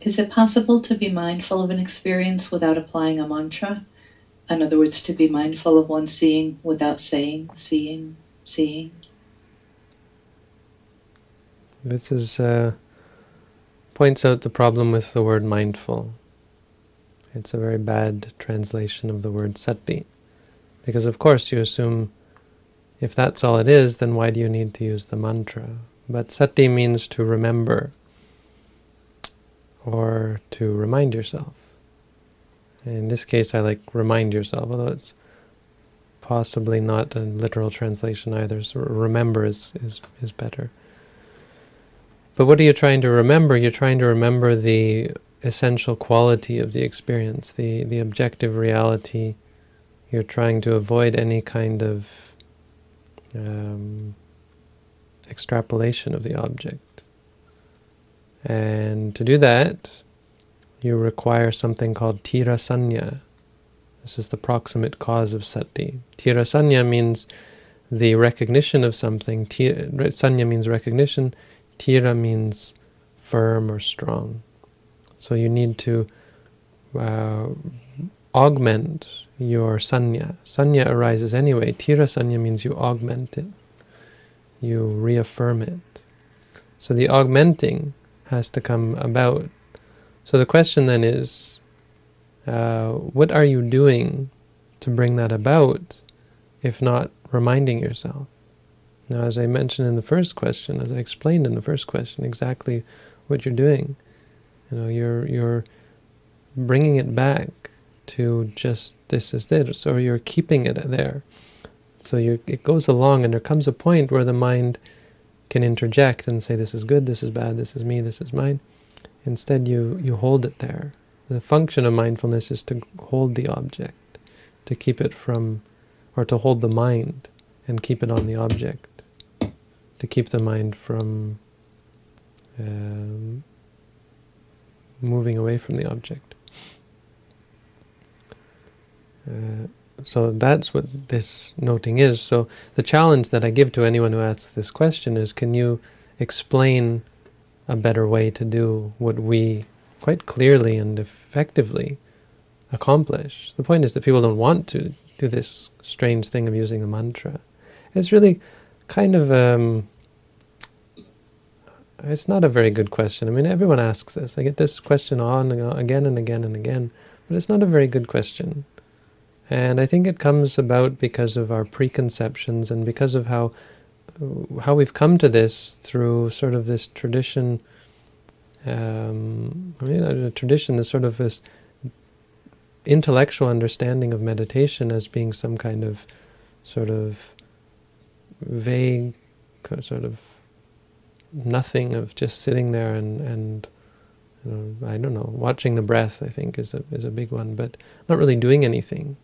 Is it possible to be mindful of an experience without applying a mantra? In other words, to be mindful of one seeing without saying, seeing, seeing? This is uh, points out the problem with the word mindful. It's a very bad translation of the word sati. Because of course you assume if that's all it is, then why do you need to use the mantra? But sati means to remember or to remind yourself. In this case, I like remind yourself, although it's possibly not a literal translation either, so remember is, is, is better. But what are you trying to remember? You're trying to remember the essential quality of the experience, the, the objective reality. You're trying to avoid any kind of um, extrapolation of the object. And to do that, you require something called tirasanya. This is the proximate cause of sati. Tirasanya means the recognition of something. Sanya means recognition. Tira means firm or strong. So you need to uh, augment your sanya. Sanya arises anyway. Tira sanya means you augment it. You reaffirm it. So the augmenting has to come about. So the question then is, uh, what are you doing to bring that about, if not reminding yourself? Now, as I mentioned in the first question, as I explained in the first question, exactly what you're doing, you know, you're you're bringing it back to just this is it, so you're keeping it there. So you it goes along, and there comes a point where the mind can interject and say, this is good, this is bad, this is me, this is mine. Instead, you, you hold it there. The function of mindfulness is to hold the object, to keep it from, or to hold the mind and keep it on the object, to keep the mind from um, moving away from the object. Uh, so that's what this noting is. So the challenge that I give to anyone who asks this question is, can you explain a better way to do what we quite clearly and effectively accomplish? The point is that people don't want to do this strange thing of using the mantra. It's really kind of, um, it's not a very good question. I mean, everyone asks this. I get this question on again and again and again, but it's not a very good question. And I think it comes about because of our preconceptions and because of how how we've come to this through sort of this tradition, um, I mean, a tradition, this sort of this intellectual understanding of meditation as being some kind of sort of vague, sort of nothing of just sitting there and, and you know, I don't know, watching the breath, I think, is a, is a big one, but not really doing anything.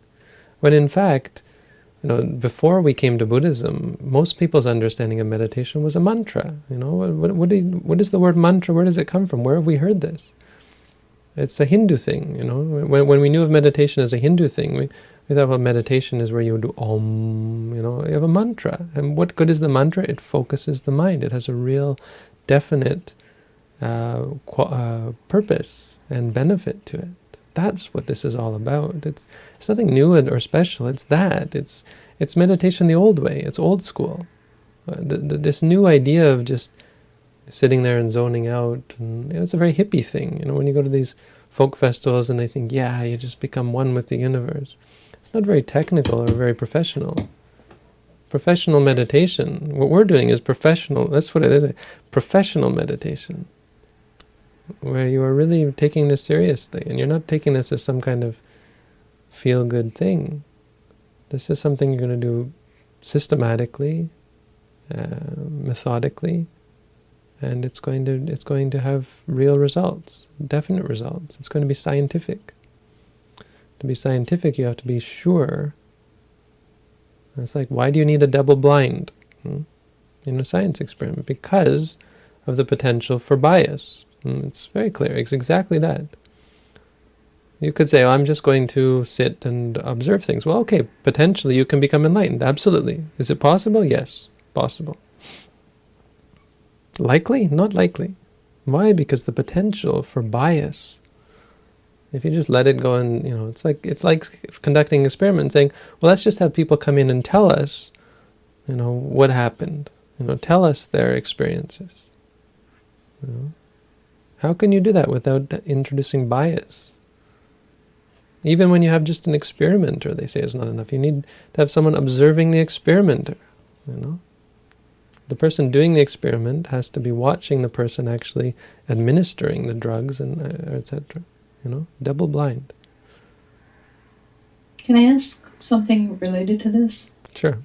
When in fact, you know, before we came to Buddhism, most people's understanding of meditation was a mantra. You know, what, what, you, what is the word mantra? Where does it come from? Where have we heard this? It's a Hindu thing, you know. When, when we knew of meditation as a Hindu thing, we, we thought well, meditation is where you do om, you know, you have a mantra. And what good is the mantra? It focuses the mind. It has a real definite uh, uh, purpose and benefit to it. That's what this is all about. It's, it's nothing new or special. It's that. It's it's meditation the old way. It's old school. Uh, the, the, this new idea of just sitting there and zoning out, and, you know, it's a very hippie thing. You know, when you go to these folk festivals and they think, yeah, you just become one with the universe. It's not very technical or very professional. Professional meditation, what we're doing is professional, that's what it is, professional meditation where you are really taking this seriously, and you're not taking this as some kind of feel-good thing. This is something you're going to do systematically, uh, methodically, and it's going to it's going to have real results, definite results. It's going to be scientific. To be scientific, you have to be sure. It's like, why do you need a double blind hmm? in a science experiment? Because of the potential for bias, Mm, it's very clear. It's exactly that. You could say, oh, I'm just going to sit and observe things. Well, okay, potentially you can become enlightened. Absolutely. Is it possible? Yes, possible. Likely? Not likely. Why? Because the potential for bias. If you just let it go and, you know, it's like it's like conducting an experiment saying, well, let's just have people come in and tell us, you know, what happened. You know, tell us their experiences. You know? How can you do that without introducing bias? Even when you have just an experimenter, they say it's not enough. You need to have someone observing the experimenter, you know? The person doing the experiment has to be watching the person actually administering the drugs and uh, etc. You know, double blind. Can I ask something related to this? Sure.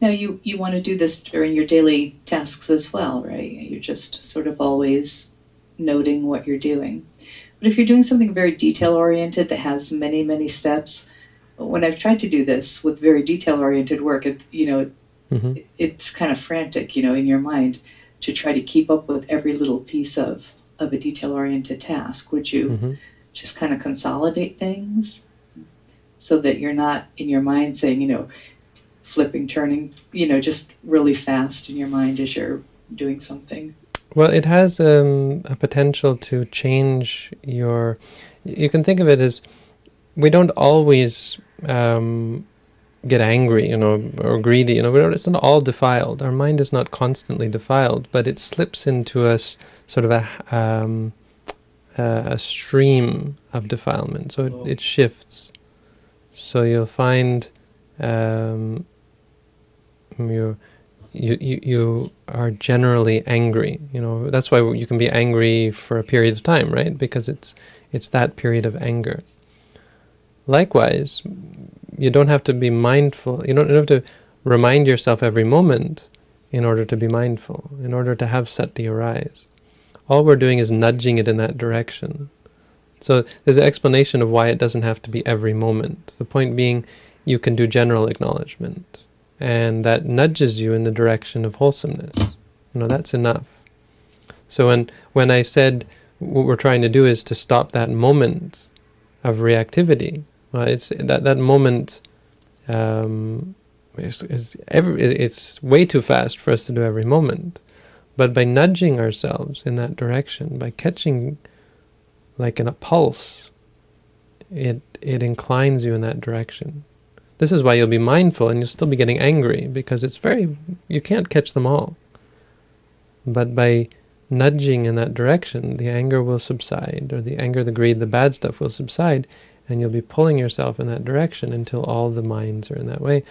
Now you you want to do this during your daily tasks as well, right? You're just sort of always noting what you're doing. But if you're doing something very detail oriented that has many many steps, when I've tried to do this with very detail oriented work, it you know Mm-hmm. it's kind of frantic, you know, in your mind to try to keep up with every little piece of, of a detail oriented task. Would you Mm-hmm. just kind of consolidate things so that you're not in your mind saying, you know, flipping, turning, you know, just really fast in your mind as you're doing something? Well, it has um, a potential to change your. You can think of it as we don't always um, get angry, you know, or greedy. You know, we don't, it's not all defiled. Our mind is not constantly defiled, but it slips into us sort of a um, a stream of defilement. So it, it shifts. So you'll find um, you you you you are generally angry. You know that's why you can be angry for a period of time, right? Because it's it's that period of anger. Likewise, you don't have to be mindful. You don't have to remind yourself every moment in order to be mindful, in order to have sati arise. All we're doing is nudging it in that direction. So there's an explanation of why it doesn't have to be every moment. The point being, you can do general acknowledgement, and that nudges you in the direction of wholesomeness. You know, that's enough. So when when I said what we're trying to do is to stop that moment of reactivity, well, it's that that moment um, is, is every, it's way too fast for us to do every moment. But by nudging ourselves in that direction, by catching like in a pulse, it it inclines you in that direction. This is why you'll be mindful and you'll still be getting angry because it's very you can't catch them all. But by nudging in that direction, the anger will subside, or the anger, the greed, the bad stuff will subside, and you'll be pulling yourself in that direction until all the minds are in that way.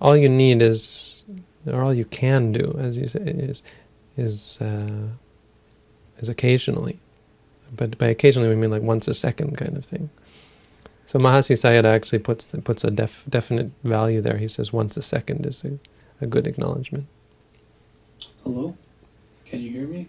All you need is, or all you can do, as you say, is is uh, is occasionally. But by occasionally we mean like once a second kind of thing. So Mahasi Sayadaw actually puts the, puts a def, definite value there. He says once a second is a, a good acknowledgement. Hello? Can you hear me?